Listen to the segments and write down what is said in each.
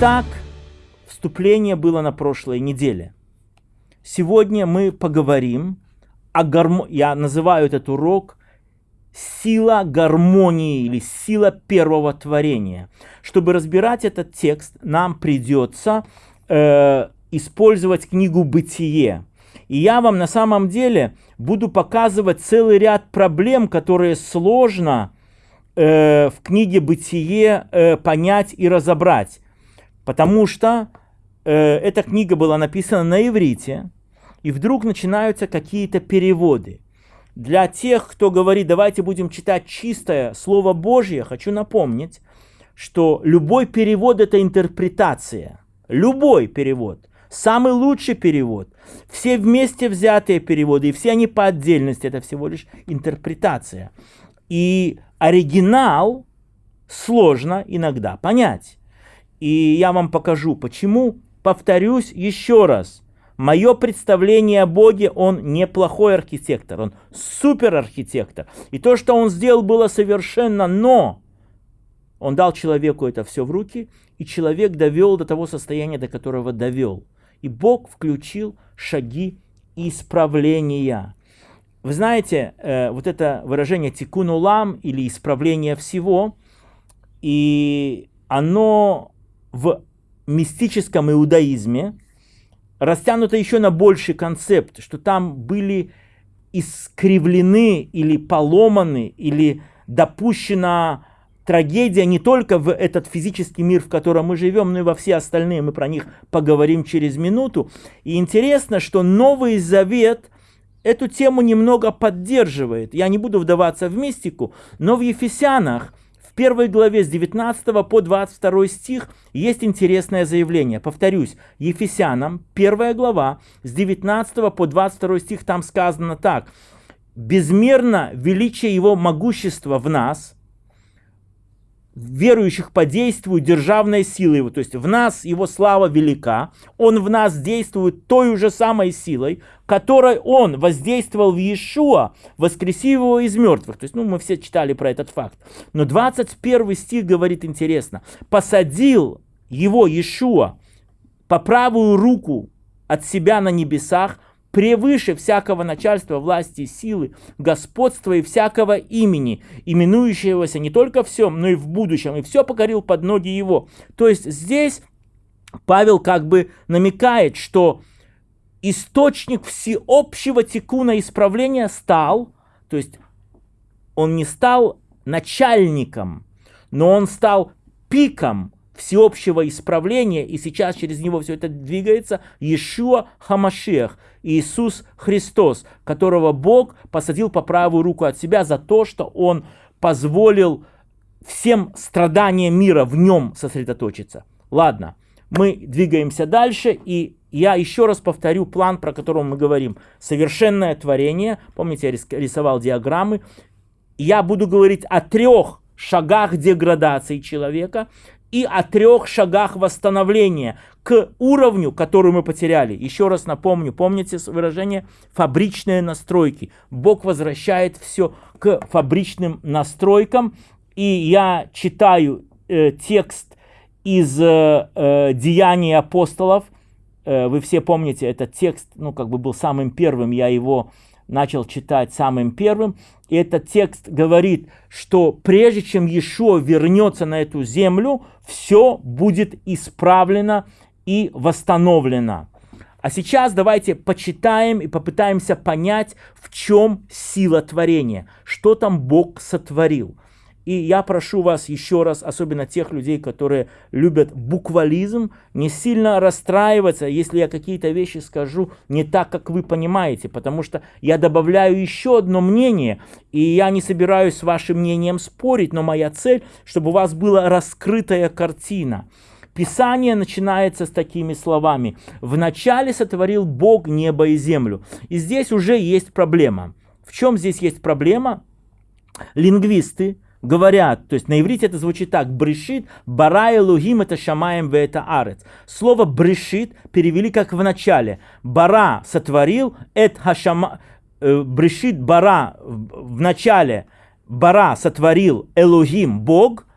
Итак, вступление было на прошлой неделе. Сегодня мы поговорим о гармонии. Я называю этот урок «Сила гармонии» или «Сила первого творения». Чтобы разбирать этот текст, нам придется э, использовать книгу «Бытие». И я вам на самом деле буду показывать целый ряд проблем, которые сложно э, в книге «Бытие» э, понять и разобрать. Потому что э, эта книга была написана на иврите, и вдруг начинаются какие-то переводы. Для тех, кто говорит, давайте будем читать чистое Слово Божье, хочу напомнить, что любой перевод – это интерпретация. Любой перевод. Самый лучший перевод. Все вместе взятые переводы, и все они по отдельности, это всего лишь интерпретация. И оригинал сложно иногда понять. И я вам покажу, почему. Повторюсь еще раз. Мое представление о Боге, он неплохой архитектор, он супер архитектор. И то, что он сделал, было совершенно, но он дал человеку это все в руки, и человек довел до того состояния, до которого довел. И Бог включил шаги исправления. Вы знаете, э, вот это выражение «тикун улам» или «исправление всего», и оно в мистическом иудаизме растянуто еще на больший концепт, что там были искривлены или поломаны, или допущена трагедия не только в этот физический мир, в котором мы живем, но и во все остальные. Мы про них поговорим через минуту. И интересно, что Новый Завет эту тему немного поддерживает. Я не буду вдаваться в мистику, но в Ефесянах первой главе с 19 по 22 стих есть интересное заявление. Повторюсь, Ефесянам, первая глава, с 19 по 22 стих там сказано так. «Безмерно величие его могущества в нас, верующих по действию державной силы его, то есть в нас его слава велика, он в нас действует той же самой силой, которой он воздействовал в Иешуа, воскресив его из мертвых. То есть, ну, мы все читали про этот факт. Но 21 стих говорит интересно. «Посадил его Иешуа по правую руку от себя на небесах, превыше всякого начальства, власти, силы, господства и всякого имени, именующегося не только всем, но и в будущем, и все покорил под ноги его. То есть здесь Павел как бы намекает, что источник всеобщего текуна исправления стал, то есть он не стал начальником, но он стал пиком всеобщего исправления, и сейчас через него все это двигается, Иешуа Хамашех, Иисус Христос, которого Бог посадил по правую руку от себя за то, что Он позволил всем страданиям мира в нем сосредоточиться. Ладно, мы двигаемся дальше, и я еще раз повторю план, про который мы говорим. Совершенное творение, помните, я рисовал диаграммы. Я буду говорить о трех шагах деградации человека и о трех шагах восстановления к уровню, который мы потеряли. Еще раз напомню, помните выражение «фабричные настройки». Бог возвращает все к фабричным настройкам. И я читаю э, текст из э, э, «Деяний апостолов». Э, вы все помните, этот текст, ну, как бы был самым первым, я его начал читать самым первым. И этот текст говорит, что прежде чем Иешуа вернется на эту землю, все будет исправлено и восстановлено. А сейчас давайте почитаем и попытаемся понять, в чем сила творения, что там Бог сотворил. И я прошу вас еще раз, особенно тех людей, которые любят буквализм, не сильно расстраиваться, если я какие-то вещи скажу не так, как вы понимаете, потому что я добавляю еще одно мнение, и я не собираюсь с вашим мнением спорить, но моя цель, чтобы у вас была раскрытая картина. Писание начинается с такими словами. «Вначале сотворил Бог небо и землю». И здесь уже есть проблема. В чем здесь есть проблема? Лингвисты, говорят, то есть на иврите это звучит так, брешит, бара лугим это шамаем в это арец. Слово брешит перевели как в начале. Бара сотворил, эт хашама, э, брешит бара в начале, бара сотворил Элогим, Бог,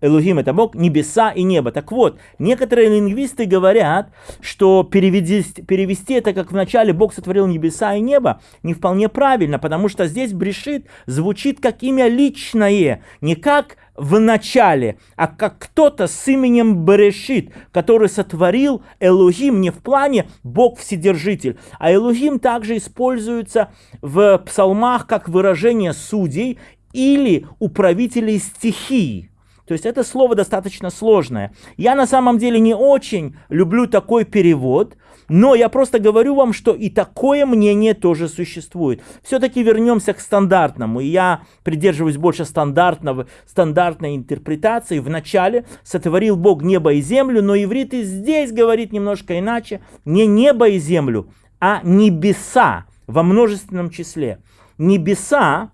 Элухим это Бог, небеса и небо. Так вот, некоторые лингвисты говорят, что перевести, перевести это как вначале Бог сотворил небеса и небо не вполне правильно, потому что здесь брешит звучит как имя личное, не как в начале, а как кто-то с именем Берешит, который сотворил Элухим не в плане Бог Вседержитель, а Элухим также используется в псалмах как выражение судей или управителей стихий. То есть это слово достаточно сложное. Я на самом деле не очень люблю такой перевод, но я просто говорю вам, что и такое мнение тоже существует. Все-таки вернемся к стандартному. Я придерживаюсь больше стандартного, стандартной интерпретации. Вначале сотворил Бог небо и землю, но иврит и здесь говорит немножко иначе. Не небо и землю, а небеса во множественном числе. Небеса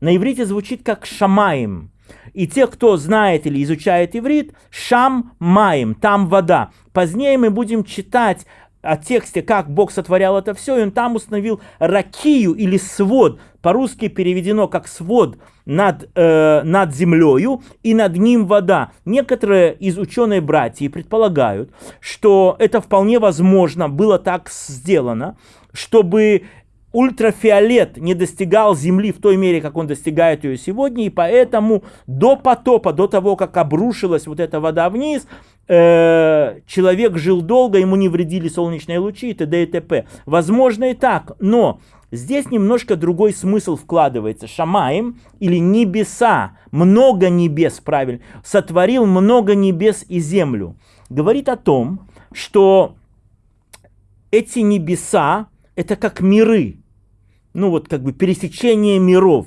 на иврите звучит как шамаем. И те, кто знает или изучает иврит, шам маем, там вода. Позднее мы будем читать о тексте, как Бог сотворял это все, и он там установил ракию или свод, по-русски переведено как свод над, э, над землею и над ним вода. Некоторые из ученые братья предполагают, что это вполне возможно было так сделано, чтобы ультрафиолет не достигал Земли в той мере, как он достигает ее сегодня, и поэтому до потопа, до того, как обрушилась вот эта вода вниз, э, человек жил долго, ему не вредили солнечные лучи и т.д. и т.п. Возможно и так, но здесь немножко другой смысл вкладывается. Шамаем или небеса, много небес, правильно, сотворил много небес и землю. Говорит о том, что эти небеса, это как миры, ну вот как бы пересечение миров.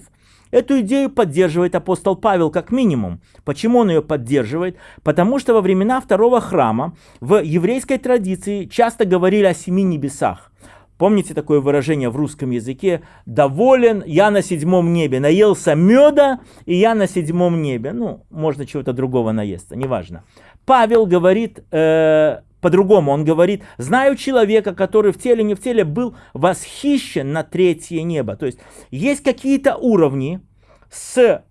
Эту идею поддерживает апостол Павел как минимум. Почему он ее поддерживает? Потому что во времена второго храма в еврейской традиции часто говорили о семи небесах. Помните такое выражение в русском языке? «Доволен, я на седьмом небе, наелся меда, и я на седьмом небе». Ну, можно чего-то другого наесться, неважно. Павел говорит э, по-другому. Он говорит, знаю человека, который в теле, не в теле, был восхищен на третье небо. То есть есть какие-то уровни с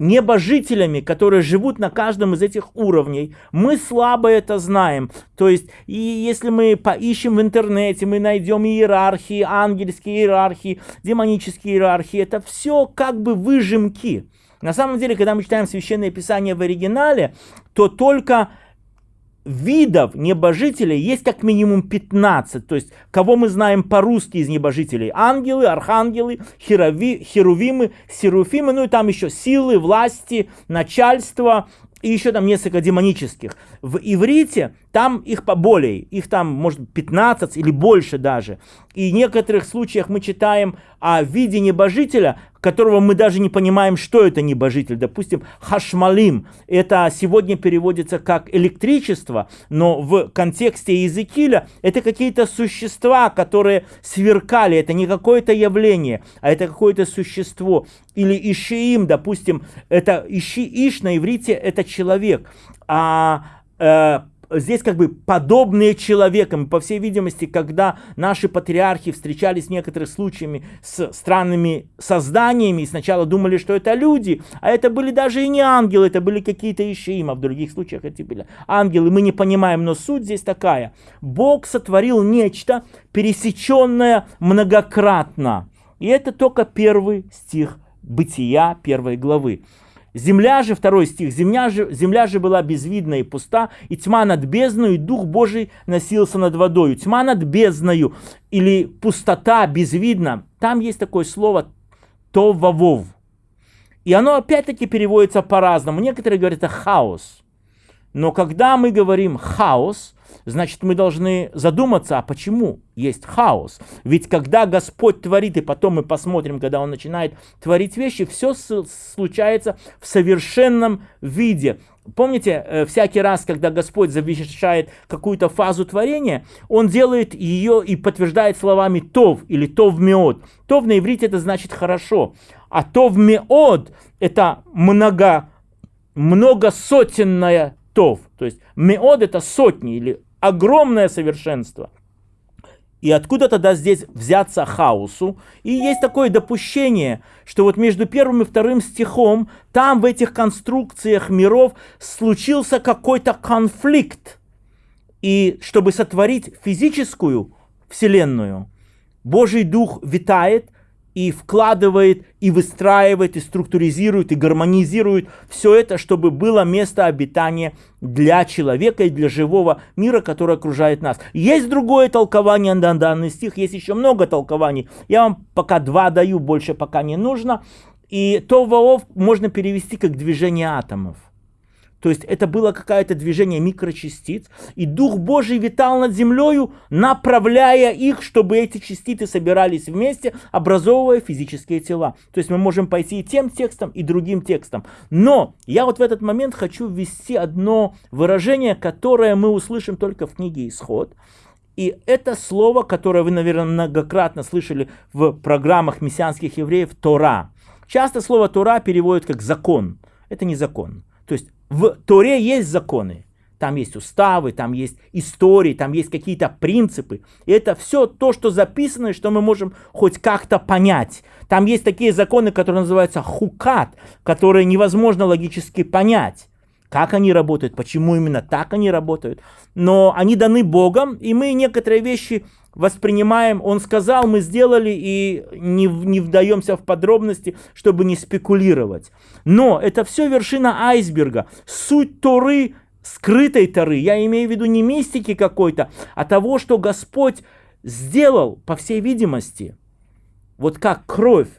небожителями, которые живут на каждом из этих уровней. Мы слабо это знаем. То есть, и если мы поищем в интернете, мы найдем иерархии, ангельские иерархии, демонические иерархии. Это все как бы выжимки. На самом деле, когда мы читаем Священное Писание в оригинале, то только видов небожителей есть как минимум 15. То есть, кого мы знаем по-русски из небожителей? Ангелы, архангелы, херови, херувимы, серуфимы, ну и там еще силы, власти, начальство, и еще там несколько демонических. В иврите там их поболее, их там может 15 или больше даже. И в некоторых случаях мы читаем о виде небожителя, которого мы даже не понимаем, что это небожитель. Допустим, хашмалим. Это сегодня переводится как электричество, но в контексте Иезекииля это какие-то существа, которые сверкали. Это не какое-то явление, а это какое-то существо. Или Ишиим, допустим, это Иши, Иш на иврите это человек. А э, здесь как бы подобные человекам. По всей видимости, когда наши патриархи встречались в некоторых случаями с странными созданиями, и сначала думали, что это люди, а это были даже и не ангелы, это были какие-то ишиим, а в других случаях эти были ангелы. Мы не понимаем, но суть здесь такая. Бог сотворил нечто, пересеченное многократно. И это только первый стих Бытия первой главы. Земля же, второй стих, земля же, земля же была безвидна и пуста, и тьма над бездною, и Дух Божий носился над водою. Тьма над бездною или пустота безвидна, там есть такое слово «товавов». И оно опять-таки переводится по-разному. Некоторые говорят это хаос. Но когда мы говорим хаос, значит мы должны задуматься, а почему есть хаос? Ведь когда Господь творит, и потом мы посмотрим, когда Он начинает творить вещи, все случается в совершенном виде. Помните, э, всякий раз, когда Господь завершает какую-то фазу творения, Он делает ее и подтверждает словами «тов» или «тов меод». «Тов» на иврите это значит «хорошо», а «тов меод» это много, многосотенная тов. То есть меод это сотни или огромное совершенство. И откуда тогда здесь взяться хаосу? И есть такое допущение, что вот между первым и вторым стихом, там в этих конструкциях миров случился какой-то конфликт. И чтобы сотворить физическую вселенную, Божий Дух витает и вкладывает, и выстраивает, и структуризирует, и гармонизирует все это, чтобы было место обитания для человека и для живого мира, который окружает нас. Есть другое толкование на данный стих, есть еще много толкований. Я вам пока два даю, больше пока не нужно. И то воов можно перевести как движение атомов. То есть это было какое-то движение микрочастиц, и Дух Божий витал над землей, направляя их, чтобы эти частицы собирались вместе, образовывая физические тела. То есть мы можем пойти и тем текстом, и другим текстом. Но я вот в этот момент хочу ввести одно выражение, которое мы услышим только в книге «Исход». И это слово, которое вы, наверное, многократно слышали в программах мессианских евреев, Тора. Часто слово Тора переводят как закон. Это не закон. То есть в Торе есть законы. Там есть уставы, там есть истории, там есть какие-то принципы. И это все то, что записано, и что мы можем хоть как-то понять. Там есть такие законы, которые называются хукат, которые невозможно логически понять. Как они работают, почему именно так они работают. Но они даны Богом, и мы некоторые вещи воспринимаем, он сказал, мы сделали и не, не вдаемся в подробности, чтобы не спекулировать. Но это все вершина айсберга. Суть Торы, скрытой Торы, я имею в виду не мистики какой-то, а того, что Господь сделал, по всей видимости, вот как кровь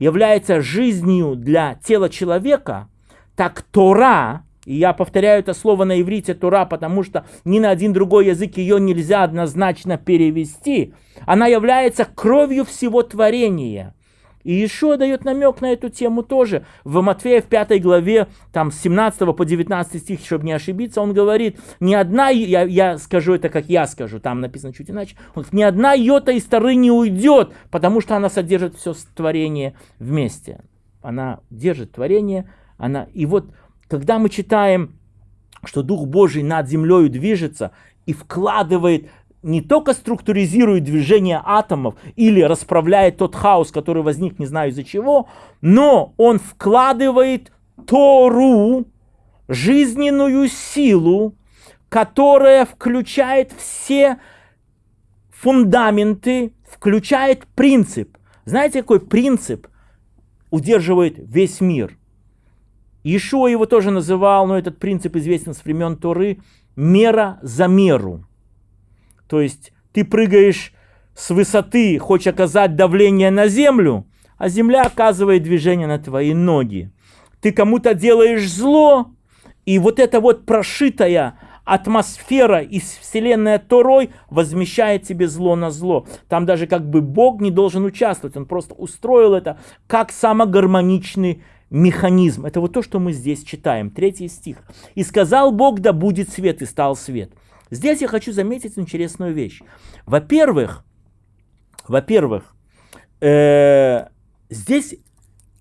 является жизнью для тела человека, так Тора и я повторяю это слово на иврите Тура, потому что ни на один другой язык ее нельзя однозначно перевести. Она является кровью всего творения. И еще дает намек на эту тему тоже. В Матфея в 5 главе, там с 17 по 19 стих, чтобы не ошибиться, он говорит, ни одна, я, я скажу это как я скажу, там написано чуть иначе, он говорит, ни одна йота из Торы не уйдет, потому что она содержит все творение вместе. Она держит творение, она, и вот когда мы читаем, что Дух Божий над землей движется и вкладывает не только структуризирует движение атомов или расправляет тот хаос, который возник не знаю из-за чего, но он вкладывает Тору, жизненную силу, которая включает все фундаменты, включает принцип. Знаете, какой принцип удерживает весь мир? Ишуа его тоже называл, но этот принцип известен с времен Торы, мера за меру. То есть ты прыгаешь с высоты, хочешь оказать давление на землю, а земля оказывает движение на твои ноги. Ты кому-то делаешь зло, и вот эта вот прошитая атмосфера из вселенной Торой возмещает тебе зло на зло. Там даже как бы Бог не должен участвовать, он просто устроил это как самогармоничный механизм. Это вот то, что мы здесь читаем. Третий стих. «И сказал Бог, да будет свет, и стал свет». Здесь я хочу заметить интересную вещь. Во-первых, во-первых, э, здесь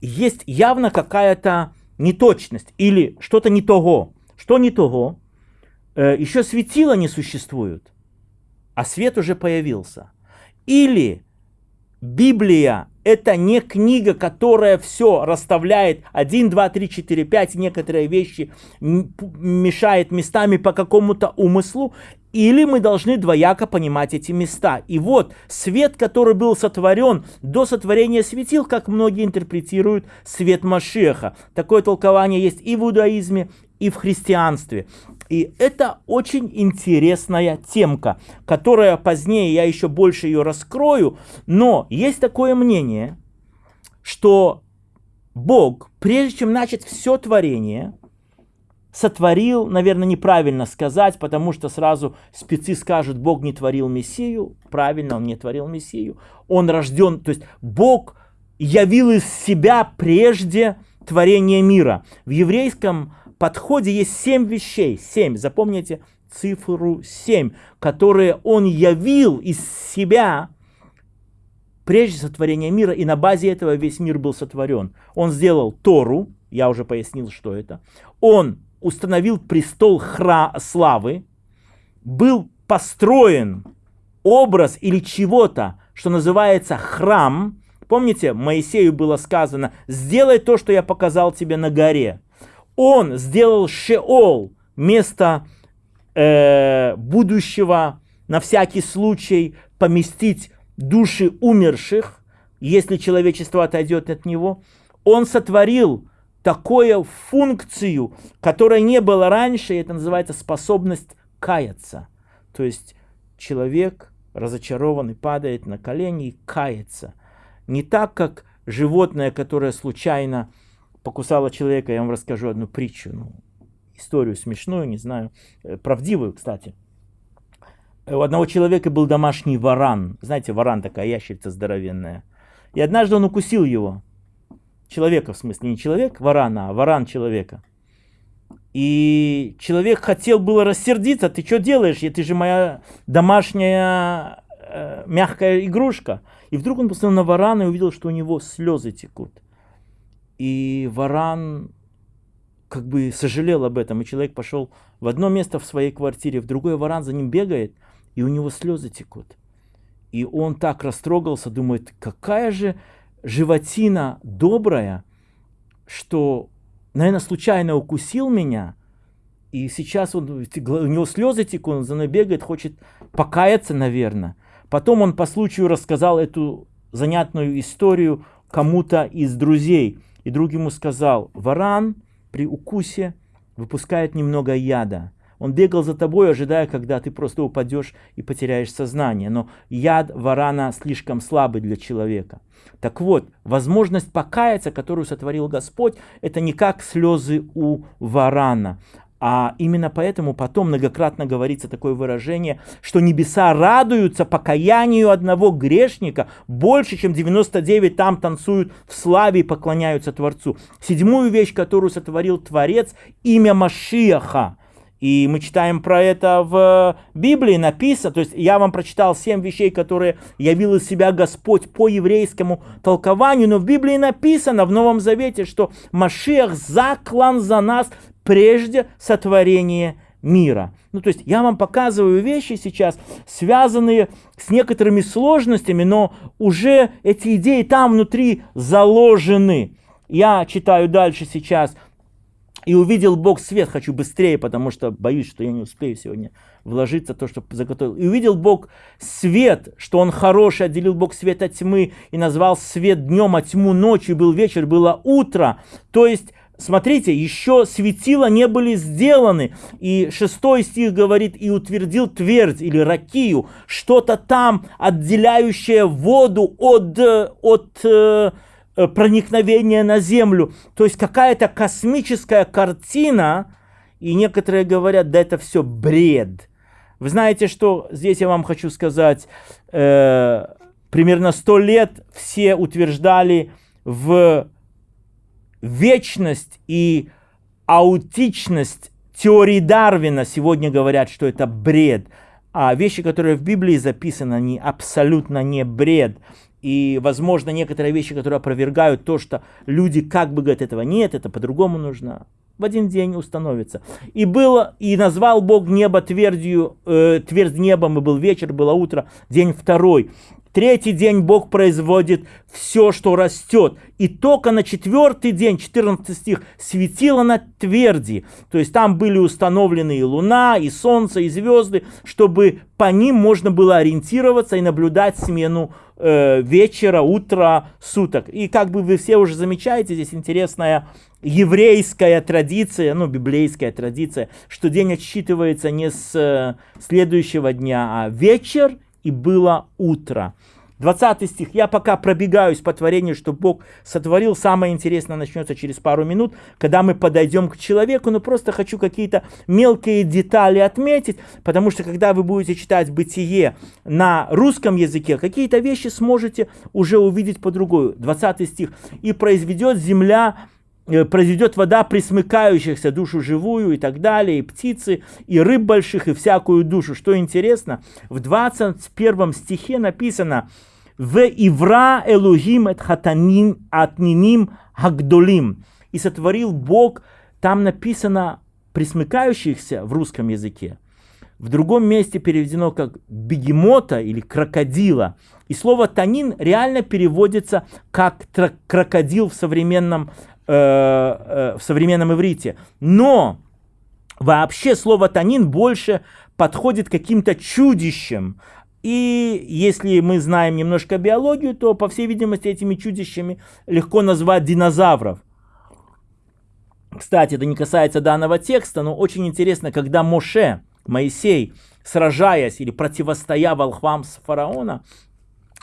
есть явно какая-то неточность или что-то не того. Что не того? Э, еще светила не существует, а свет уже появился. Или Библия это не книга, которая все расставляет 1, 2, 3, 4, 5, некоторые вещи мешает местами по какому-то умыслу, или мы должны двояко понимать эти места. И вот свет, который был сотворен до сотворения светил, как многие интерпретируют свет Машеха. Такое толкование есть и в иудаизме, и в христианстве. И это очень интересная темка, которая позднее я еще больше ее раскрою. Но есть такое мнение, что Бог, прежде чем начать все творение, сотворил, наверное, неправильно сказать, потому что сразу спецы скажут, Бог не творил Мессию. Правильно, Он не творил Мессию. Он рожден, то есть Бог явил из себя прежде творения мира. В еврейском подходе есть семь вещей, семь, запомните цифру семь, которые он явил из себя прежде сотворения мира, и на базе этого весь мир был сотворен. Он сделал Тору, я уже пояснил, что это. Он установил престол хра славы, был построен образ или чего-то, что называется храм, помните, Моисею было сказано, сделай то, что я показал тебе на горе. Он сделал Шеол, место э, будущего, на всякий случай поместить души умерших, если человечество отойдет от него. Он сотворил такую функцию, которая не было раньше, и это называется способность каяться. То есть человек разочарованный падает на колени и кается. Не так, как животное, которое случайно покусало человека. Я вам расскажу одну притчу, ну, историю смешную, не знаю, э, правдивую, кстати. У одного человека был домашний варан. Знаете, варан такая ящерица здоровенная. И однажды он укусил его. Человека, в смысле, не человек варана, а варан человека. И человек хотел было рассердиться, ты что делаешь, ты же моя домашняя э, мягкая игрушка. И вдруг он посмотрел на варана и увидел, что у него слезы текут. И варан как бы сожалел об этом, и человек пошел в одно место в своей квартире, в другое варан за ним бегает, и у него слезы текут. И он так растрогался, думает, какая же животина добрая, что наверное, случайно укусил меня, и сейчас он, у него слезы текут, он за мной бегает, хочет покаяться, наверное. Потом он по случаю рассказал эту занятную историю кому-то из друзей. И друг ему сказал, варан при укусе выпускает немного яда. Он бегал за тобой, ожидая, когда ты просто упадешь и потеряешь сознание. Но яд варана слишком слабый для человека. Так вот, возможность покаяться, которую сотворил Господь, это не как слезы у варана. А именно поэтому потом многократно говорится такое выражение, что небеса радуются покаянию одного грешника больше, чем 99 там танцуют в славе и поклоняются Творцу. Седьмую вещь, которую сотворил Творец, имя Машиаха – и мы читаем про это в Библии, написано, то есть я вам прочитал семь вещей, которые явил из себя Господь по еврейскому толкованию, но в Библии написано в Новом Завете, что Машиах заклан за нас прежде сотворения мира. Ну, то есть я вам показываю вещи сейчас, связанные с некоторыми сложностями, но уже эти идеи там внутри заложены. Я читаю дальше сейчас – и увидел Бог свет, хочу быстрее, потому что боюсь, что я не успею сегодня вложиться то, что заготовил. И увидел Бог свет, что Он хороший, отделил Бог свет от тьмы и назвал свет днем, а тьму ночью, был вечер, было утро. То есть Смотрите, еще светила не были сделаны. И шестой стих говорит, и утвердил твердь или ракию, что-то там, отделяющее воду от, от э, Э, проникновение на Землю. То есть какая-то космическая картина, и некоторые говорят, да это все бред. Вы знаете, что здесь я вам хочу сказать, э, примерно сто лет все утверждали в вечность и аутичность теории Дарвина. Сегодня говорят, что это бред. А вещи, которые в Библии записаны, они абсолютно не бред. И, возможно, некоторые вещи, которые опровергают то, что люди как бы говорят, этого нет, это по-другому нужно. В один день установится. И было, и назвал Бог небо твердью, э, твердь небом, и был вечер, было утро, день второй. Третий день Бог производит все, что растет. И только на четвертый день, 14 стих, светило на тверди. То есть там были установлены и луна, и солнце, и звезды, чтобы по ним можно было ориентироваться и наблюдать смену э, вечера, утра, суток. И как бы вы все уже замечаете, здесь интересная еврейская традиция, ну, библейская традиция, что день отсчитывается не с э, следующего дня, а вечер и было утро. 20 стих. Я пока пробегаюсь по творению, что Бог сотворил. Самое интересное начнется через пару минут, когда мы подойдем к человеку. Но просто хочу какие-то мелкие детали отметить, потому что когда вы будете читать «Бытие» на русском языке, какие-то вещи сможете уже увидеть по-другому. 20 стих. «И произведет земля произведет вода присмыкающихся, душу живую и так далее, и птицы, и рыб больших, и всякую душу. Что интересно, в 21 стихе написано «В ивра элухим эт хатаним атниним хагдолим». И сотворил Бог, там написано присмыкающихся в русском языке, в другом месте переведено как бегемота или крокодила. И слово танин реально переводится как крокодил в современном, э, э, в современном иврите. Но вообще слово танин больше подходит каким-то чудищем. И если мы знаем немножко биологию, то, по всей видимости, этими чудищами легко назвать динозавров. Кстати, это не касается данного текста, но очень интересно, когда Моше, Моисей, сражаясь или противостоя волхвам с фараона,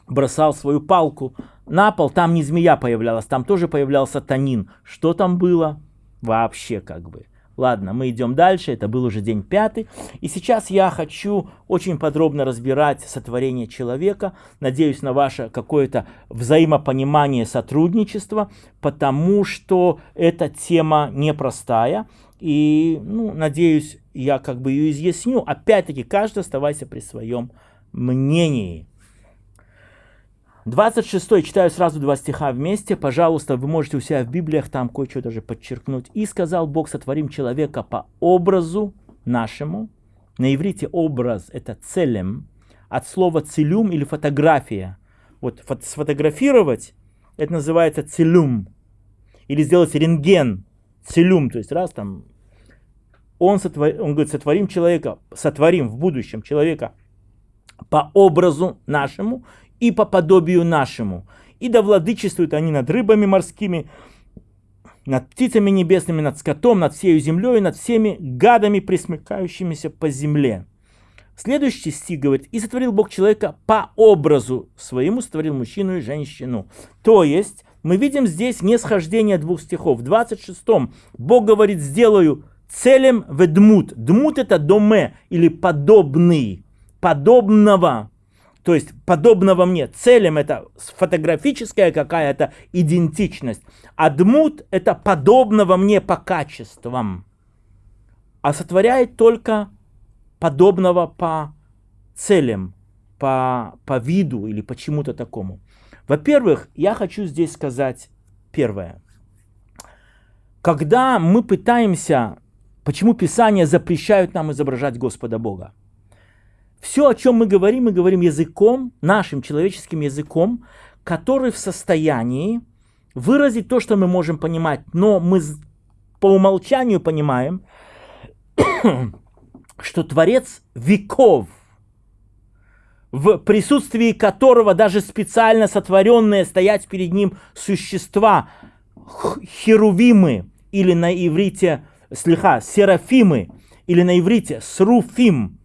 бросал свою палку на пол, там не змея появлялась, там тоже появлялся танин. Что там было? Вообще как бы. Ладно, мы идем дальше, это был уже день пятый. И сейчас я хочу очень подробно разбирать сотворение человека. Надеюсь на ваше какое-то взаимопонимание сотрудничества, потому что эта тема непростая. И, ну, надеюсь, я как бы ее изъясню. Опять-таки, каждый оставайся при своем мнении. 26 читаю сразу два стиха вместе. Пожалуйста, вы можете у себя в Библиях там кое-что даже подчеркнуть. «И сказал Бог, сотворим человека по образу нашему». На иврите образ – это целем, от слова целюм или фотография. Вот сфотографировать – это называется целюм. Или сделать рентген, целюм, то есть раз там он, сотвор... он говорит, сотворим человека, сотворим в будущем человека по образу нашему и по подобию нашему. И да владычествуют они над рыбами морскими, над птицами небесными, над скотом, над всей землей, над всеми гадами, присмыкающимися по земле. Следующий стих говорит, и сотворил Бог человека по образу своему, сотворил мужчину и женщину. То есть, мы видим здесь не схождение двух стихов. В 26-м Бог говорит, сделаю целем ведмут. Дмут это доме или подобный, подобного то есть подобного мне. Целем это фотографическая какая-то идентичность. А дмут это подобного мне по качествам. А сотворяет только подобного по целям, по, по виду или по чему-то такому. Во-первых, я хочу здесь сказать первое. Когда мы пытаемся, почему Писание запрещают нам изображать Господа Бога? Все, о чем мы говорим, мы говорим языком, нашим человеческим языком, который в состоянии выразить то, что мы можем понимать, но мы по умолчанию понимаем, что Творец веков, в присутствии которого даже специально сотворенные стоять перед ним существа, херувимы, или на иврите, слегка, серафимы, или на иврите сруфим,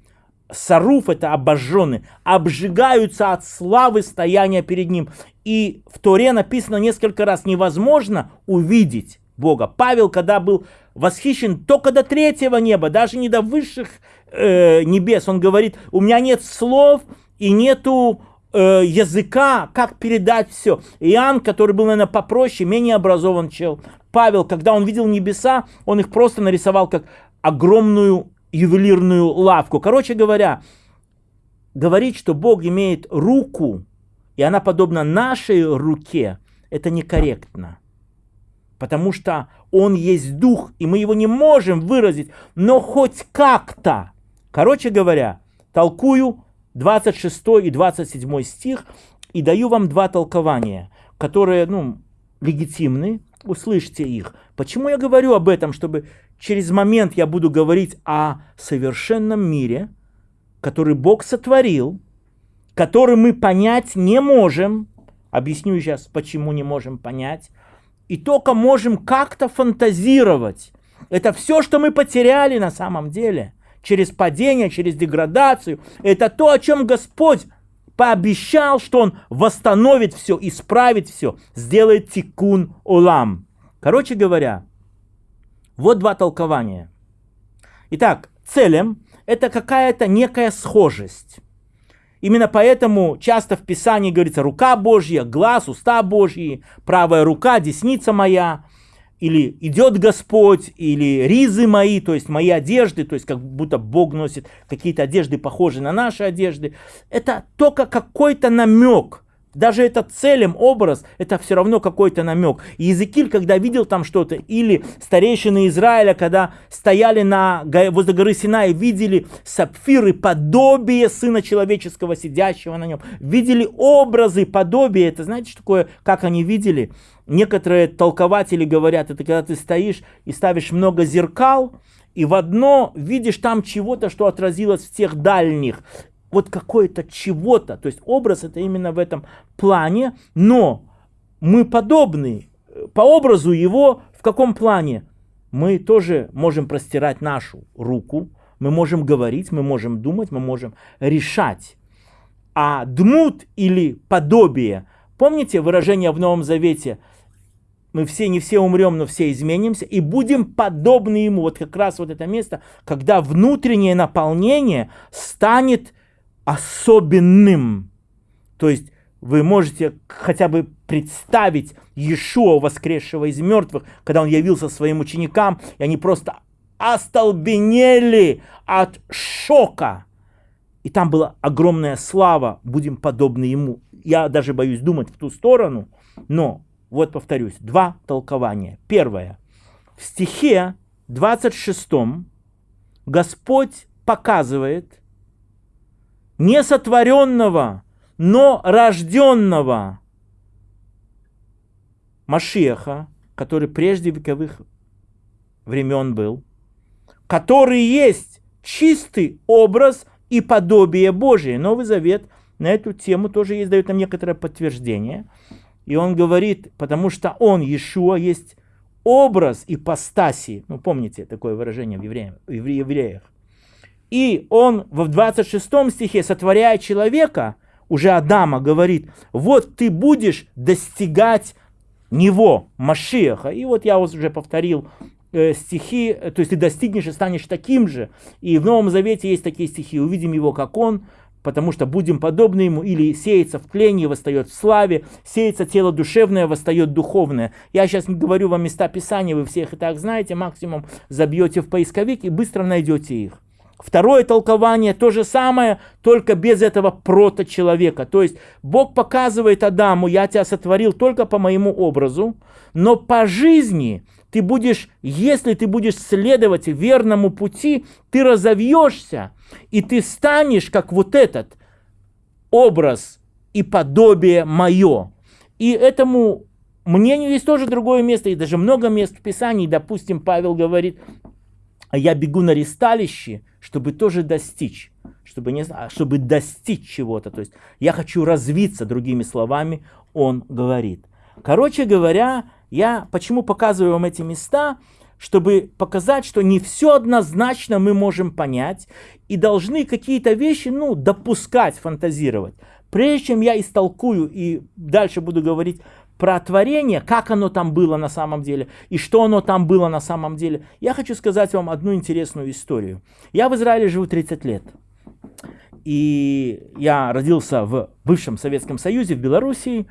Саруф это обожженный, обжигаются от славы стояния перед ним. И в Торе написано несколько раз, невозможно увидеть Бога. Павел, когда был восхищен только до третьего неба, даже не до высших э, небес, он говорит, у меня нет слов и нету э, языка, как передать все. Иоанн, который был, наверное, попроще, менее образован чел. Павел, когда он видел небеса, он их просто нарисовал как огромную ювелирную лавку. Короче говоря, говорить, что Бог имеет руку, и она подобна нашей руке, это некорректно. Потому что Он есть Дух, и мы его не можем выразить, но хоть как-то. Короче говоря, толкую 26 и 27 стих и даю вам два толкования, которые ну, легитимны, услышьте их. Почему я говорю об этом? Чтобы через момент я буду говорить о совершенном мире, который Бог сотворил, который мы понять не можем. Объясню сейчас, почему не можем понять. И только можем как-то фантазировать. Это все, что мы потеряли на самом деле. Через падение, через деградацию. Это то, о чем Господь пообещал, что Он восстановит все, исправит все, сделает тикун улам. Короче говоря, вот два толкования. Итак, целем это какая-то некая схожесть. Именно поэтому часто в Писании говорится рука Божья, глаз, уста Божьи, правая рука, десница моя, или идет Господь, или ризы мои, то есть мои одежды, то есть как будто Бог носит какие-то одежды, похожие на наши одежды. Это только какой-то намек, даже этот целем образ, это все равно какой-то намек. И Езекиль, когда видел там что-то, или старейшины Израиля, когда стояли на, возле горы Синай, видели сапфиры, подобие Сына Человеческого, сидящего на нем, видели образы, подобие, это знаете, что такое, как они видели? Некоторые толкователи говорят, это когда ты стоишь и ставишь много зеркал, и в одно видишь там чего-то, что отразилось в тех дальних. Вот какое-то чего-то. То есть образ это именно в этом плане, но мы подобны по образу его в каком плане? Мы тоже можем простирать нашу руку, мы можем говорить, мы можем думать, мы можем решать. А дмут или подобие, помните выражение в Новом Завете – мы все, не все умрем, но все изменимся, и будем подобны ему. Вот как раз вот это место, когда внутреннее наполнение станет особенным. То есть вы можете хотя бы представить Иешуа, воскресшего из мертвых, когда он явился своим ученикам, и они просто остолбенели от шока. И там была огромная слава, будем подобны ему. Я даже боюсь думать в ту сторону, но вот повторюсь, два толкования. Первое. В стихе 26 Господь показывает несотворенного, но рожденного Машеха, который прежде вековых времен был, который есть чистый образ и подобие Божие. Новый Завет на эту тему тоже есть, дает нам некоторое подтверждение. И он говорит, потому что он, Иешуа, есть образ ипостаси. Ну, помните такое выражение в, евреях, в евреях. И он в 26 стихе, сотворяя человека, уже Адама говорит, вот ты будешь достигать него, Машеха. И вот я уже повторил э, стихи, то есть ты достигнешь и станешь таким же. И в Новом Завете есть такие стихи, увидим его, как он, потому что будем подобны ему, или сеется в тлении, восстает в славе, сеется тело душевное, восстает духовное. Я сейчас не говорю вам места Писания, вы всех и так знаете, максимум забьете в поисковик и быстро найдете их. Второе толкование то же самое, только без этого прото-человека. То есть Бог показывает Адаму, я тебя сотворил только по моему образу, но по жизни ты будешь, если ты будешь следовать верному пути, ты разовьешься, и ты станешь как вот этот образ и подобие мое. И этому мнению есть тоже другое место, и даже много мест в Писании. Допустим, Павел говорит, я бегу на ресталище, чтобы тоже достичь, чтобы, не, чтобы достичь чего-то. То есть я хочу развиться, другими словами, он говорит. Короче говоря, я почему показываю вам эти места, чтобы показать, что не все однозначно мы можем понять и должны какие-то вещи, ну, допускать, фантазировать. Прежде чем я истолкую и дальше буду говорить про творение, как оно там было на самом деле и что оно там было на самом деле, я хочу сказать вам одну интересную историю. Я в Израиле живу 30 лет. И я родился в бывшем Советском Союзе, в Белоруссии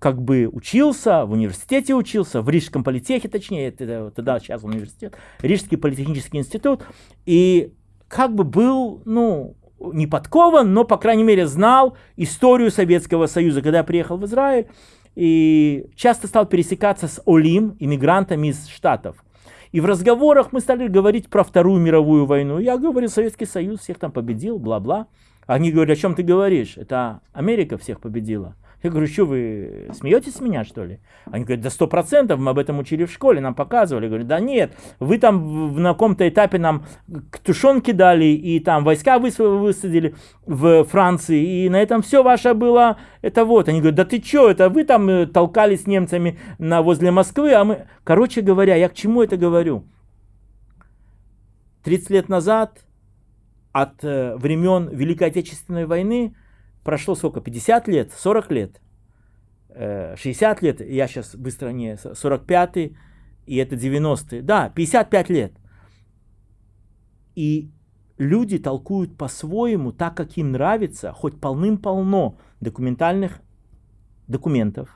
как бы учился, в университете учился, в Рижском политехе, точнее, это, тогда сейчас университет, Рижский политехнический институт, и как бы был, ну, не подкован, но, по крайней мере, знал историю Советского Союза. Когда я приехал в Израиль, и часто стал пересекаться с Олим, иммигрантами из Штатов. И в разговорах мы стали говорить про Вторую мировую войну. Я говорил, Советский Союз всех там победил, бла-бла. Они говорят, о чем ты говоришь? Это Америка всех победила. Я говорю, что вы смеетесь с меня, что ли? Они говорят, да сто процентов, мы об этом учили в школе, нам показывали. Я говорю, да нет, вы там в, на каком-то этапе нам тушенки дали, и там войска высадили в Франции, и на этом все ваше было, это вот. Они говорят, да ты что, это вы там э, толкались с немцами на, возле Москвы, а мы... Короче говоря, я к чему это говорю? 30 лет назад, от э, времен Великой Отечественной войны, прошло сколько, 50 лет, 40 лет, 60 э, лет, я сейчас быстро не, 45-й, и это 90-е, да, 55 лет. И люди толкуют по-своему, так как им нравится, хоть полным-полно документальных документов,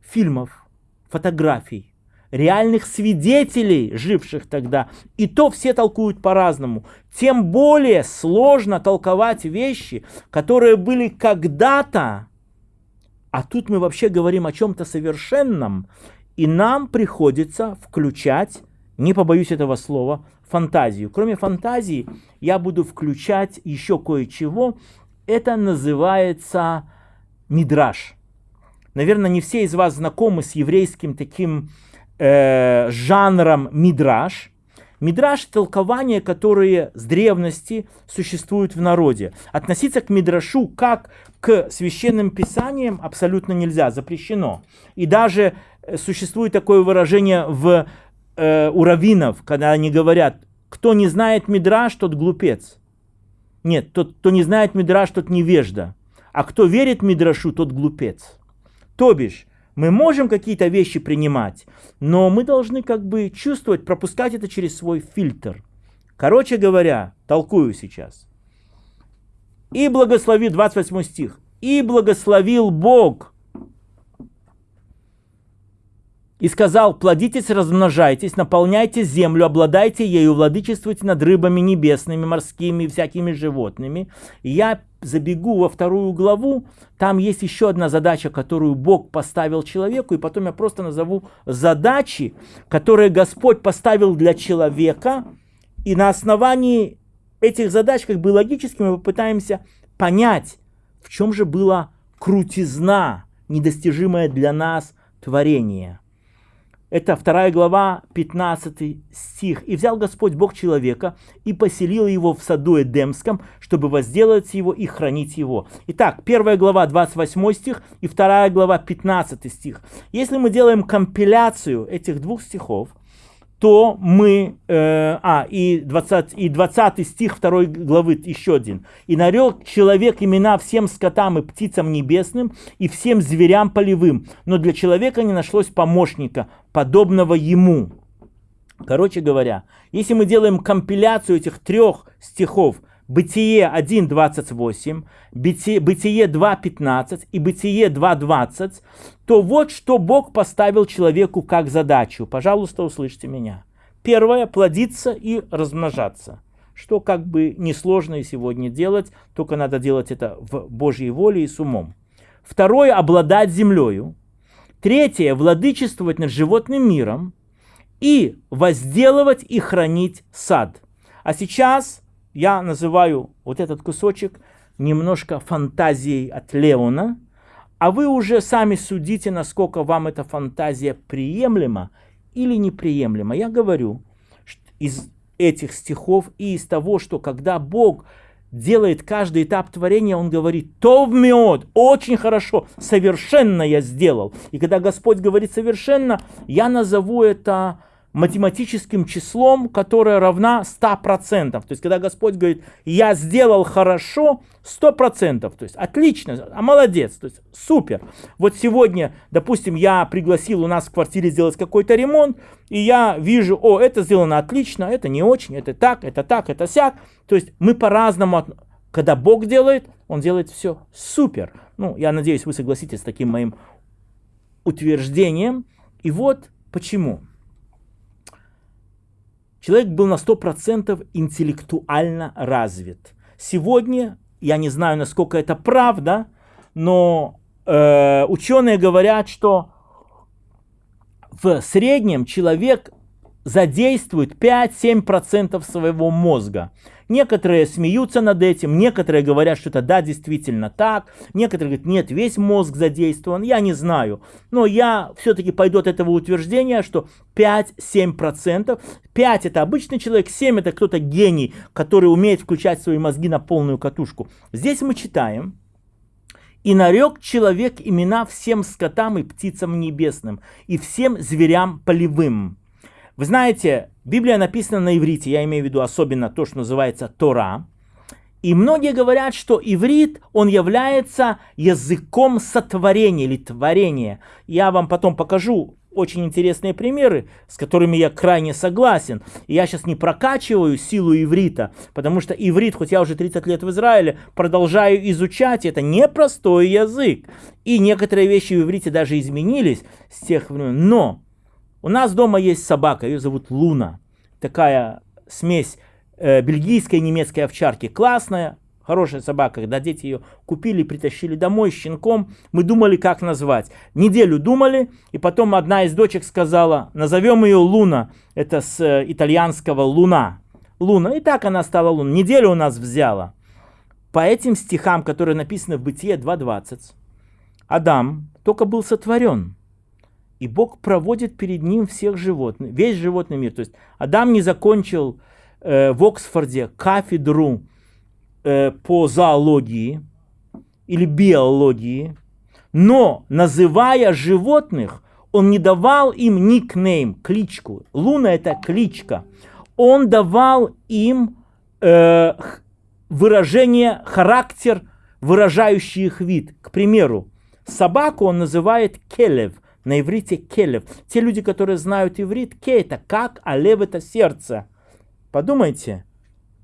фильмов, фотографий, реальных свидетелей, живших тогда. И то все толкуют по-разному. Тем более сложно толковать вещи, которые были когда-то А тут мы вообще говорим о чем-то совершенном, и нам приходится включать, не побоюсь этого слова, фантазию. Кроме фантазии, я буду включать еще кое-чего. Это называется мидраж. Наверное, не все из вас знакомы с еврейским таким э, жанром мидраж. Мидраж – толкования, которые с древности существуют в народе. Относиться к мидрашу как к священным писаниям абсолютно нельзя, запрещено. И даже э, существует такое выражение в, э, у раввинов, когда они говорят, кто не знает мидраж, тот глупец. Нет, тот, кто не знает мидраж, тот невежда. А кто верит мидрашу, тот глупец. То бишь, мы можем какие-то вещи принимать, но мы должны как бы чувствовать, пропускать это через свой фильтр. Короче говоря, толкую сейчас. И благослови, 28 стих. И благословил Бог. И сказал, плодитесь, размножайтесь, наполняйте землю, обладайте ею, владычествуйте над рыбами небесными, морскими, всякими животными. И я забегу во вторую главу, там есть еще одна задача, которую Бог поставил человеку, и потом я просто назову задачи, которые Господь поставил для человека, и на основании этих задач, как бы логически, мы попытаемся понять, в чем же была крутизна, недостижимое для нас творение. Это вторая глава, 15 стих. «И взял Господь Бог человека и поселил его в саду Эдемском, чтобы возделать его и хранить его». Итак, первая глава, 28 стих, и вторая глава, 15 стих. Если мы делаем компиляцию этих двух стихов, то мы, э, а, и 20, и 20 стих 2 главы, еще один. «И нарек человек имена всем скотам и птицам небесным, и всем зверям полевым, но для человека не нашлось помощника, подобного ему». Короче говоря, если мы делаем компиляцию этих трех стихов, Бытие 1.28, Бытие 2.15 и Бытие 2.20, то вот что Бог поставил человеку как задачу. Пожалуйста, услышьте меня. Первое – плодиться и размножаться. Что как бы несложно и сегодня делать, только надо делать это в Божьей воле и с умом. Второе – обладать землею. Третье – владычествовать над животным миром. И возделывать и хранить сад. А сейчас я называю вот этот кусочек немножко фантазией от Леона, а вы уже сами судите, насколько вам эта фантазия приемлема или неприемлема. Я говорю из этих стихов и из того, что когда Бог делает каждый этап творения, Он говорит, то в мед, очень хорошо, совершенно я сделал. И когда Господь говорит совершенно, я назову это математическим числом, которое равна 100%. То есть, когда Господь говорит, я сделал хорошо, 100%. То есть, отлично, а молодец, то есть, супер. Вот сегодня, допустим, я пригласил у нас в квартире сделать какой-то ремонт, и я вижу, о, это сделано отлично, это не очень, это так, это так, это сяк. То есть, мы по-разному, когда Бог делает, Он делает все супер. Ну, я надеюсь, вы согласитесь с таким моим утверждением. И вот почему. Человек был на 100% интеллектуально развит. Сегодня, я не знаю, насколько это правда, но э, ученые говорят, что в среднем человек задействует 5-7% своего мозга. Некоторые смеются над этим, некоторые говорят, что это да, действительно так, некоторые говорят, нет, весь мозг задействован, я не знаю. Но я все-таки пойду от этого утверждения, что 5-7%, 5 это обычный человек, 7 это кто-то гений, который умеет включать свои мозги на полную катушку. Здесь мы читаем, и нарек человек имена всем скотам и птицам небесным, и всем зверям полевым. Вы знаете, Библия написана на иврите, я имею в виду особенно то, что называется Тора. И многие говорят, что иврит, он является языком сотворения или творения. Я вам потом покажу очень интересные примеры, с которыми я крайне согласен. И я сейчас не прокачиваю силу иврита, потому что иврит, хоть я уже 30 лет в Израиле, продолжаю изучать, это непростой язык. И некоторые вещи в иврите даже изменились с тех времен. Но у нас дома есть собака, ее зовут Луна. Такая смесь э, бельгийской и немецкой овчарки. Классная, хорошая собака, когда дети ее купили, притащили домой щенком, мы думали, как назвать. Неделю думали, и потом одна из дочек сказала, назовем ее Луна, это с э, итальянского Луна. Луна, и так она стала Луна. Неделю у нас взяла. По этим стихам, которые написаны в Бытие 2.20, Адам только был сотворен. И Бог проводит перед ним всех животных, весь животный мир. То есть Адам не закончил э, в Оксфорде кафедру э, по зоологии или биологии, но называя животных, он не давал им никнейм, кличку. Луна это кличка. Он давал им э, выражение, характер, выражающий их вид. К примеру, собаку он называет келев, на иврите келев. Те люди, которые знают иврит, ке это как, а лев это сердце. Подумайте,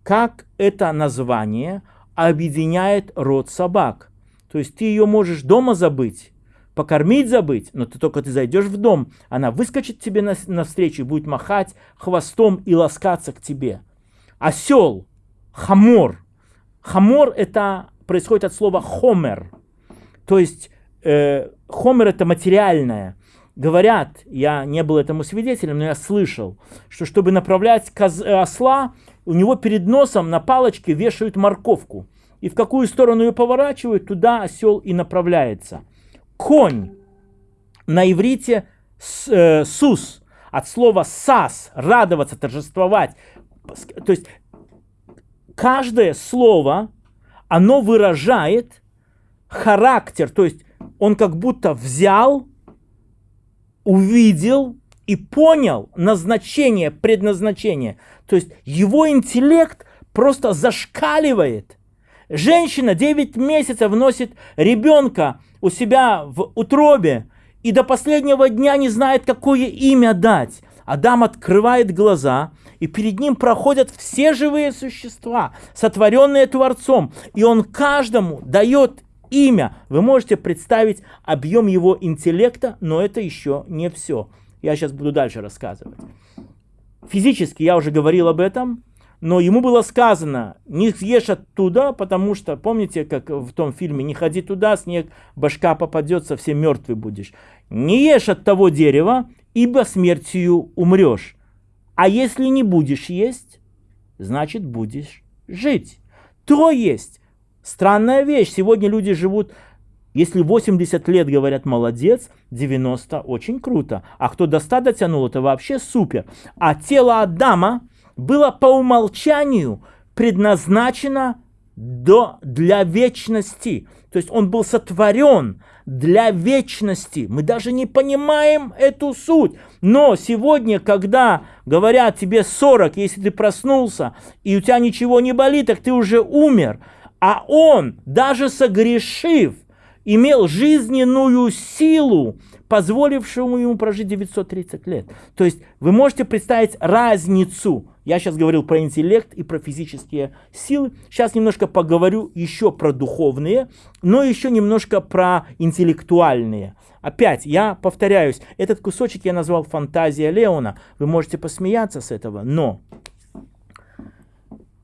как это название объединяет род собак. То есть ты ее можешь дома забыть, покормить забыть, но ты только ты зайдешь в дом, она выскочит тебе на, навстречу и будет махать хвостом и ласкаться к тебе. Осел, хамор. Хамор это происходит от слова хомер. То есть э, хомер это материальное. Говорят, я не был этому свидетелем, но я слышал, что чтобы направлять коз, э, осла, у него перед носом на палочке вешают морковку. И в какую сторону ее поворачивают, туда осел и направляется. Конь на иврите э, сус, от слова сас, радоваться, торжествовать. То есть каждое слово, оно выражает характер, то есть он как будто взял увидел и понял назначение, предназначение. То есть его интеллект просто зашкаливает. Женщина 9 месяцев носит ребенка у себя в утробе и до последнего дня не знает, какое имя дать. Адам открывает глаза, и перед ним проходят все живые существа, сотворенные Творцом. И он каждому дает имя. Вы можете представить объем его интеллекта, но это еще не все. Я сейчас буду дальше рассказывать. Физически я уже говорил об этом, но ему было сказано, не съешь оттуда, потому что, помните, как в том фильме, не ходи туда, снег, башка попадет, совсем мертвый будешь. Не ешь от того дерева, ибо смертью умрешь. А если не будешь есть, значит будешь жить. То есть Странная вещь. Сегодня люди живут, если 80 лет говорят молодец, 90 очень круто. А кто до 100 дотянул, это вообще супер. А тело Адама было по умолчанию предназначено до, для вечности. То есть он был сотворен для вечности. Мы даже не понимаем эту суть. Но сегодня, когда говорят тебе 40, если ты проснулся, и у тебя ничего не болит, так ты уже умер – а он, даже согрешив, имел жизненную силу, позволившую ему прожить 930 лет. То есть вы можете представить разницу. Я сейчас говорил про интеллект и про физические силы. Сейчас немножко поговорю еще про духовные, но еще немножко про интеллектуальные. Опять, я повторяюсь, этот кусочек я назвал «Фантазия Леона». Вы можете посмеяться с этого, но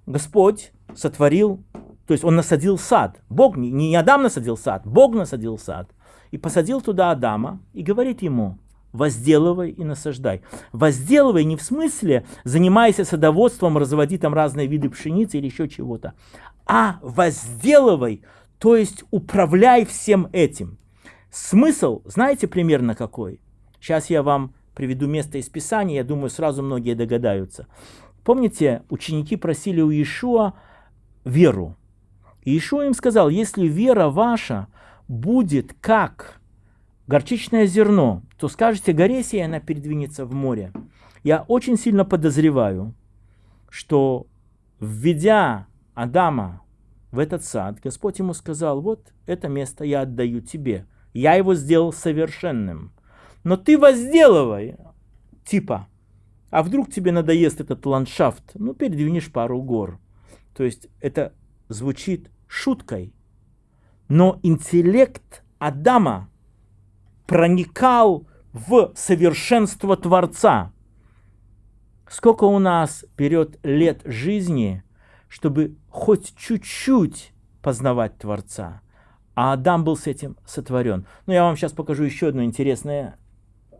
Господь сотворил то есть он насадил сад. Бог, не Адам насадил сад, Бог насадил сад. И посадил туда Адама и говорит ему, возделывай и насаждай. Возделывай не в смысле занимайся садоводством, разводи там разные виды пшеницы или еще чего-то, а возделывай, то есть управляй всем этим. Смысл, знаете примерно какой? Сейчас я вам приведу место из Писания, я думаю, сразу многие догадаются. Помните, ученики просили у Иешуа веру. И еще им сказал, если вера ваша будет как горчичное зерно, то скажете горе сей, она передвинется в море. Я очень сильно подозреваю, что введя Адама в этот сад, Господь ему сказал, вот это место я отдаю тебе. Я его сделал совершенным. Но ты возделывай, типа, а вдруг тебе надоест этот ландшафт, ну передвинешь пару гор. То есть это звучит шуткой, но интеллект Адама проникал в совершенство Творца. Сколько у нас берет лет жизни, чтобы хоть чуть-чуть познавать Творца. А Адам был с этим сотворен. Но я вам сейчас покажу еще одно интересное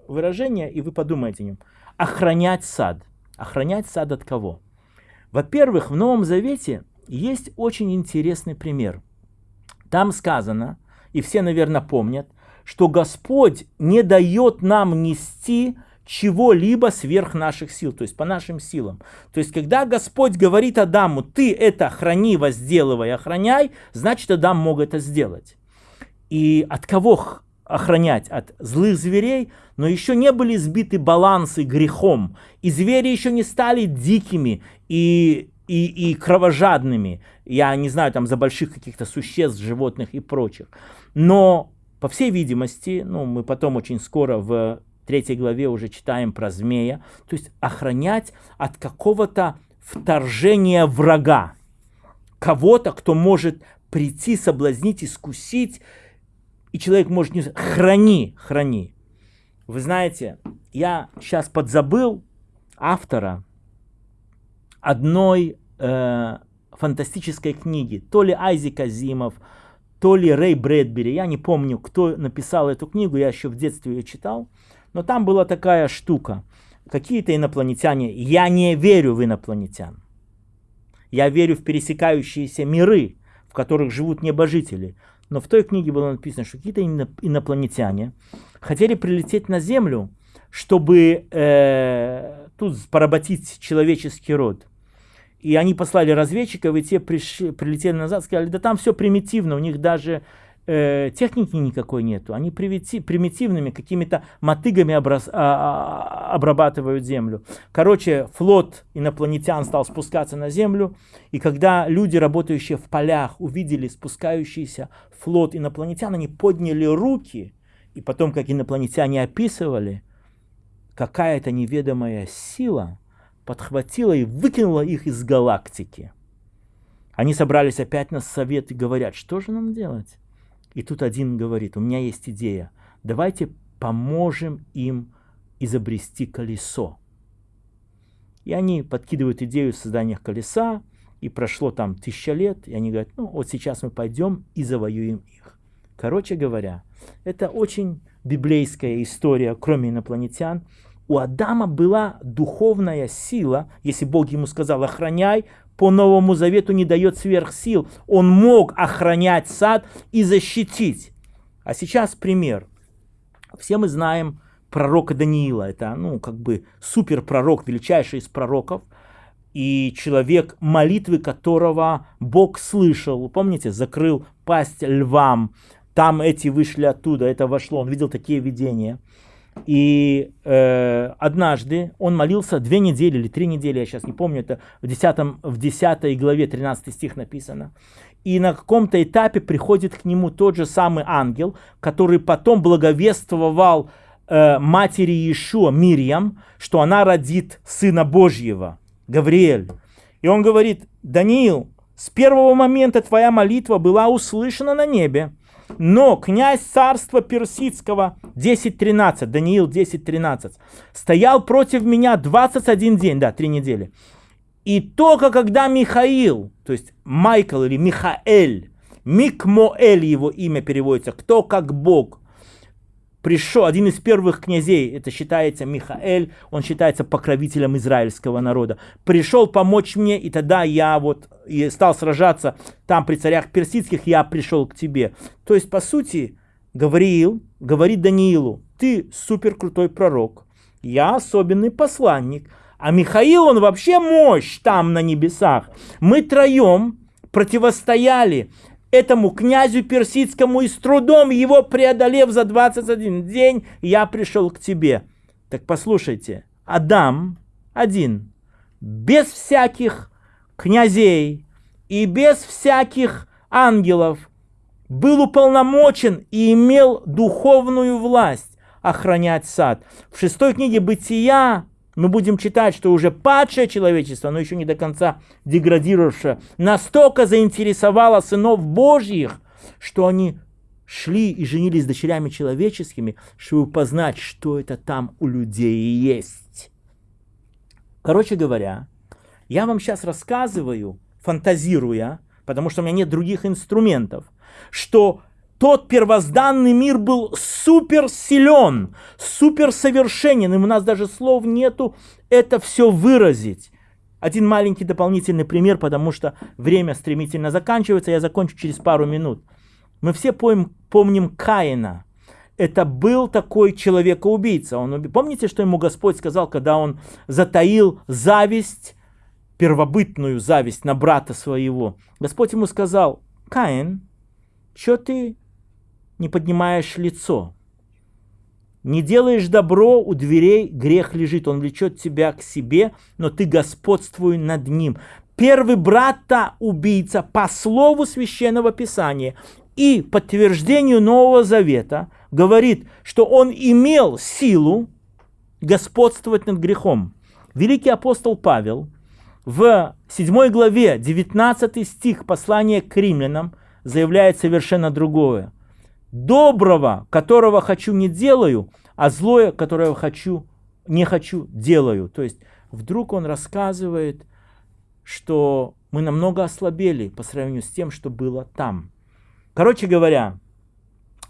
выражение, и вы подумайте о нем. Охранять сад. Охранять сад от кого? Во-первых, в Новом Завете есть очень интересный пример. Там сказано, и все, наверное, помнят, что Господь не дает нам нести чего-либо сверх наших сил, то есть по нашим силам. То есть, когда Господь говорит Адаму, ты это храни, возделывай, охраняй, значит, Адам мог это сделать. И от кого охранять? От злых зверей, но еще не были сбиты балансы грехом, и звери еще не стали дикими и, и, и кровожадными. Я не знаю, там за больших каких-то существ, животных и прочих. Но, по всей видимости, ну, мы потом очень скоро в третьей главе уже читаем про змея, то есть охранять от какого-то вторжения врага, кого-то, кто может прийти, соблазнить, искусить, и человек может не... Храни, храни. Вы знаете, я сейчас подзабыл автора одной э, фантастической книги, то ли Айзек Азимов, то ли Рэй Брэдбери, я не помню, кто написал эту книгу, я еще в детстве ее читал. Но там была такая штука. Какие-то инопланетяне. Я не верю в инопланетян. Я верю в пересекающиеся миры, в которых живут небожители. Но в той книге было написано, что какие-то инопланетяне хотели прилететь на Землю, чтобы э, тут поработить человеческий род. И они послали разведчиков, и те пришли, прилетели назад, сказали, да там все примитивно, у них даже э, техники никакой нету, они примитивными какими-то мотыгами образ, а, а, обрабатывают землю. Короче, флот инопланетян стал спускаться на землю, и когда люди, работающие в полях, увидели спускающийся флот инопланетян, они подняли руки, и потом, как инопланетяне описывали, какая-то неведомая сила подхватила и выкинула их из галактики. Они собрались опять на совет и говорят, что же нам делать? И тут один говорит, у меня есть идея, давайте поможем им изобрести колесо. И они подкидывают идею создания колеса, и прошло там тысяча лет, и они говорят, ну вот сейчас мы пойдем и завоюем их. Короче говоря, это очень библейская история, кроме инопланетян. У Адама была духовная сила, если Бог ему сказал, охраняй, по Новому Завету не дает сверхсил. Он мог охранять сад и защитить. А сейчас пример. Все мы знаем пророка Даниила. Это, ну, как бы супер пророк, величайший из пророков. И человек, молитвы которого Бог слышал. Помните, закрыл пасть львам. Там эти вышли оттуда, это вошло. Он видел такие видения. И э, однажды он молился две недели или три недели, я сейчас не помню, это в 10, в 10 главе 13 стих написано. И на каком-то этапе приходит к нему тот же самый ангел, который потом благовествовал э, матери Иешуа, Мирьям, что она родит Сына Божьего, Гавриэль. И он говорит, Даниил, с первого момента твоя молитва была услышана на небе, но князь царства персидского 10.13, Даниил 10.13, стоял против меня 21 день, да, три недели. И только когда Михаил, то есть Майкл или Михаэль, Микмоэль его имя переводится, кто как Бог, пришел, один из первых князей, это считается Михаэль, он считается покровителем израильского народа, пришел помочь мне, и тогда я вот и стал сражаться там при царях персидских, я пришел к тебе. То есть, по сути, Гавриил говорит Даниилу, ты супер крутой пророк, я особенный посланник, а Михаил, он вообще мощь там на небесах. Мы троем противостояли этому князю персидскому и с трудом его преодолев за 21 день, я пришел к тебе. Так послушайте, Адам один, без всяких князей и без всяких ангелов, был уполномочен и имел духовную власть охранять сад. В шестой книге Бытия мы будем читать, что уже падшее человечество, но еще не до конца деградировавшее, настолько заинтересовало сынов Божьих, что они шли и женились с дочерями человеческими, чтобы познать, что это там у людей есть. Короче говоря, я вам сейчас рассказываю фантазируя, потому что у меня нет других инструментов, что тот первозданный мир был супер силен, супер совершенен, и у нас даже слов нету это все выразить. Один маленький дополнительный пример, потому что время стремительно заканчивается, я закончу через пару минут. Мы все помним, помним Каина. Это был такой человека-убийца. Он, помните, что ему Господь сказал, когда он затаил зависть, первобытную зависть на брата своего? Господь ему сказал, Каин, что ты не поднимаешь лицо? Не делаешь добро, у дверей грех лежит, он влечет тебя к себе, но ты господствуй над ним. Первый брата убийца по слову священного писания и подтверждению Нового Завета говорит, что он имел силу господствовать над грехом. Великий апостол Павел в 7 главе 19 стих послания к римлянам заявляет совершенно другое доброго, которого хочу, не делаю, а злое, которое хочу, не хочу, делаю. То есть вдруг он рассказывает, что мы намного ослабели по сравнению с тем, что было там. Короче говоря,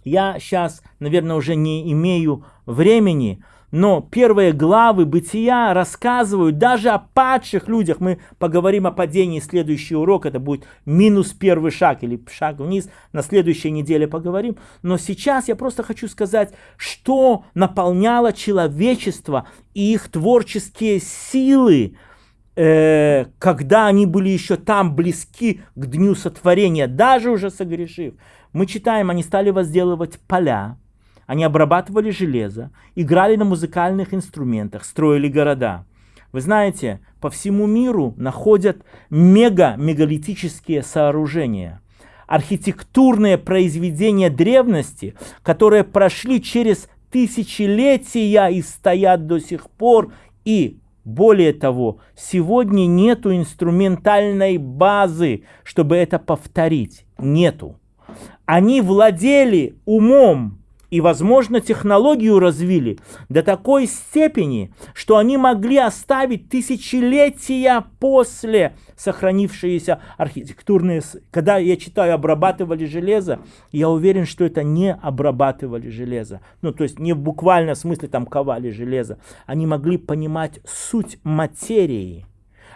я сейчас, наверное, уже не имею времени, но первые главы бытия рассказывают даже о падших людях. Мы поговорим о падении следующий урок, это будет минус первый шаг или шаг вниз, на следующей неделе поговорим. Но сейчас я просто хочу сказать, что наполняло человечество и их творческие силы, э, когда они были еще там близки к дню сотворения, даже уже согрешив. Мы читаем, они стали возделывать поля, они обрабатывали железо, играли на музыкальных инструментах, строили города. Вы знаете, по всему миру находят мега-мегалитические сооружения. Архитектурные произведения древности, которые прошли через тысячелетия и стоят до сих пор. И более того, сегодня нету инструментальной базы, чтобы это повторить. Нету. Они владели умом и, возможно, технологию развили до такой степени, что они могли оставить тысячелетия после сохранившиеся архитектурные... Когда я читаю «обрабатывали железо», я уверен, что это не обрабатывали железо. Ну, то есть не в буквальном смысле там ковали железо. Они могли понимать суть материи.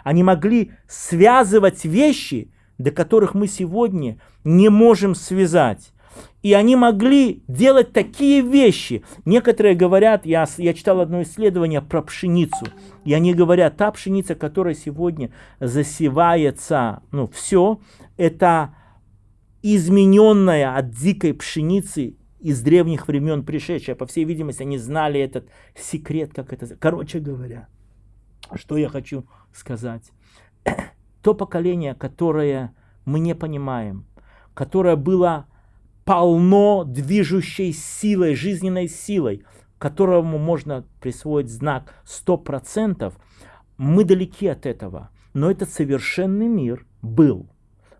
Они могли связывать вещи, до которых мы сегодня не можем связать. И они могли делать такие вещи. Некоторые говорят, я, я читал одно исследование про пшеницу, и они говорят, та пшеница, которая сегодня засевается, ну все, это измененная от дикой пшеницы из древних времен пришедшая. По всей видимости, они знали этот секрет, как это... Короче говоря, что я хочу сказать. То поколение, которое мы не понимаем, которое было полно движущей силой, жизненной силой, которому можно присвоить знак 100%, мы далеки от этого. Но этот совершенный мир был.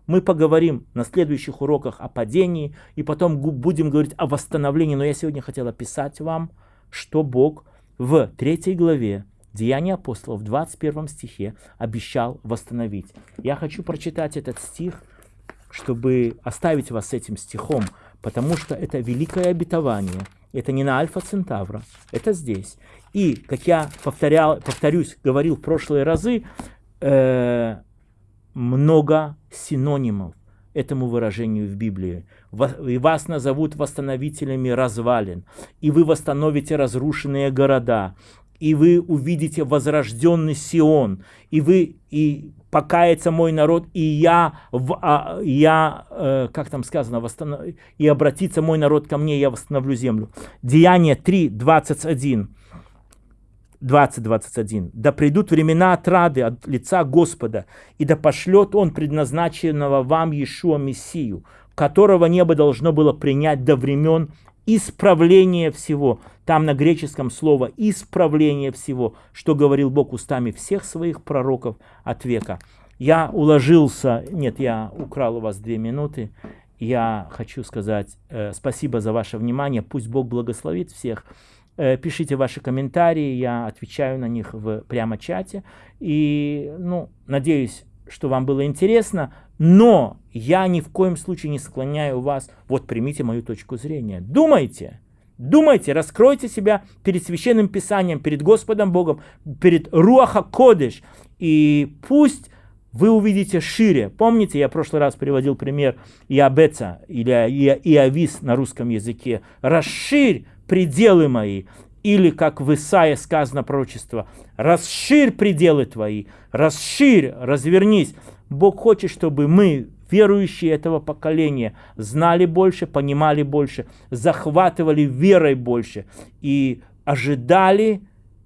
Мы поговорим на следующих уроках о падении, и потом будем говорить о восстановлении. Но я сегодня хотел описать вам, что Бог в третьей главе Деяния апостолов в 21 стихе обещал восстановить. Я хочу прочитать этот стих – чтобы оставить вас с этим стихом, потому что это великое обетование. Это не на Альфа Центавра, это здесь. И, как я повторял, повторюсь, говорил в прошлые разы, э, много синонимов этому выражению в Библии. И вас назовут восстановителями развалин, и вы восстановите разрушенные города, и вы увидите возрожденный Сион, и вы и покается мой народ, и я, в, а, я э, как там сказано, восстанов... и обратится мой народ ко мне, я восстановлю землю. Деяние 3, 21. 20-21. «Да придут времена отрады от лица Господа, и да пошлет Он предназначенного вам Иешуа Мессию, которого небо должно было принять до времен исправления всего». Там на греческом слово «исправление всего», что говорил Бог устами всех своих пророков от века. Я уложился, нет, я украл у вас две минуты. Я хочу сказать э, спасибо за ваше внимание. Пусть Бог благословит всех. Э, пишите ваши комментарии, я отвечаю на них в прямо чате. И, ну, надеюсь, что вам было интересно, но я ни в коем случае не склоняю вас, вот примите мою точку зрения. Думайте, думайте, раскройте себя перед Священным Писанием, перед Господом Богом, перед Руаха Кодыш, и пусть вы увидите шире. Помните, я в прошлый раз приводил пример Иабеца или Иавис на русском языке. Расширь пределы мои. Или, как в Исаии сказано пророчество, расширь пределы твои, расширь, развернись. Бог хочет, чтобы мы, верующие этого поколения, знали больше, понимали больше, захватывали верой больше и ожидали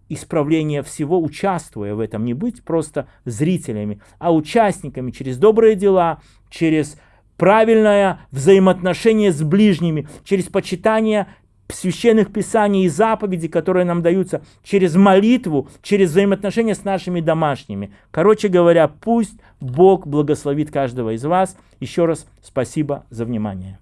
исправления всего, участвуя в этом, не быть просто зрителями, а участниками через добрые дела, через правильное взаимоотношение с ближними, через почитание священных писаний и заповедей, которые нам даются через молитву, через взаимоотношения с нашими домашними. Короче говоря, пусть Бог благословит каждого из вас. Еще раз спасибо за внимание.